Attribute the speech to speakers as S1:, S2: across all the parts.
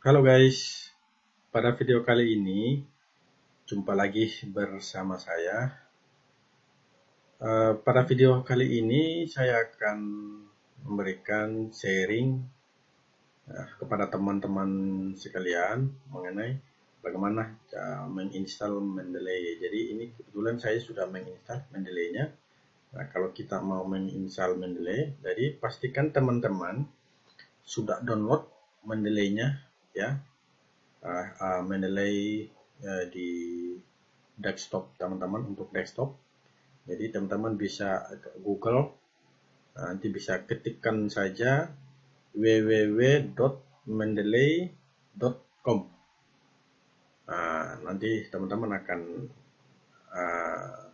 S1: Halo guys, pada video kali ini jumpa lagi bersama saya. Uh, pada video kali ini saya akan memberikan sharing uh, kepada teman-teman sekalian mengenai bagaimana uh, menginstal Mendeley. Jadi ini kebetulan saya sudah menginstal Mendeley-nya. Nah, kalau kita mau menginstal Mendeley, jadi pastikan teman-teman sudah download Mendeley-nya ya. Uh, uh, Mendeley uh, di desktop teman-teman untuk desktop. Jadi teman-teman bisa Google nanti bisa ketikkan saja www.mendeley.com nah, nanti teman-teman akan uh,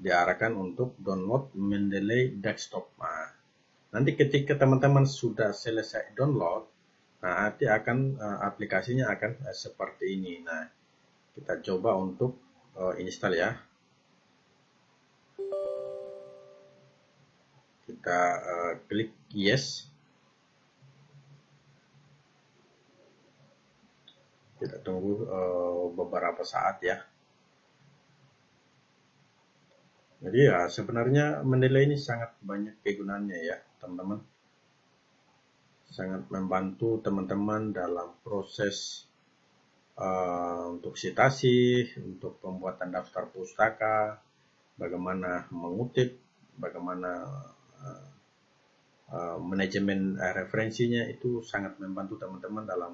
S1: diarahkan untuk download Mendeley desktop. Nah, nanti ketika teman-teman sudah selesai download Nah, nanti akan uh, aplikasinya akan uh, seperti ini. Nah, kita coba untuk uh, install ya. Kita klik yes. Kita tunggu beberapa saat ya. Jadi ya sebenarnya menilai ini sangat banyak kegunaannya ya teman-teman sangat membantu teman-teman dalam proses uh, untuk citasi, untuk pembuatan daftar pustaka, bagaimana mengutip, bagaimana uh, uh, manajemen uh, referensinya itu sangat membantu teman-teman dalam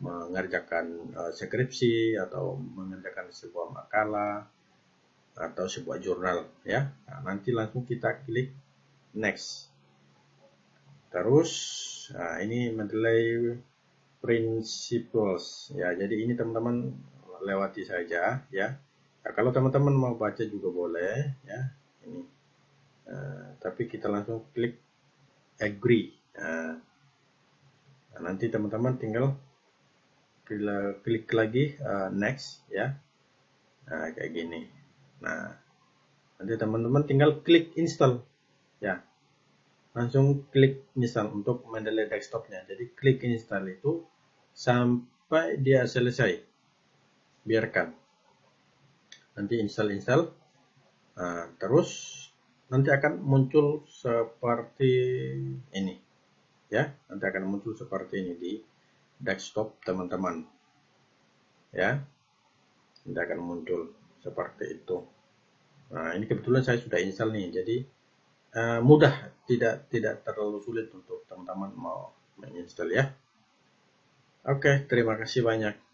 S1: mengerjakan uh, skripsi atau mengerjakan sebuah makalah atau sebuah jurnal ya. Nah, nanti langsung kita klik next. Terus Nah, ini mendelay principles ya. Jadi ini teman-teman lewati saja ya. Nah, kalau teman-teman mau baca juga boleh ya. Ini. Uh, tapi kita langsung klik agree. Nah, nah nanti teman-teman tinggal klik lagi uh, next ya. Nah, kayak gini. Nah, nanti teman-teman tinggal klik install ya langsung klik install untuk Mendeley desktopnya. Jadi klik install itu sampai dia selesai. Biarkan. Nanti install-install. Nah, terus nanti akan muncul seperti ini. Ya, nanti akan muncul seperti ini di desktop teman-teman. Ya. Nanti akan muncul seperti itu. Nah, ini kebetulan saya sudah install nih. Jadi uh, mudah, tidak tidak terlalu sulit untuk teman-teman mau menginstal ya. Oke, terima kasih banyak.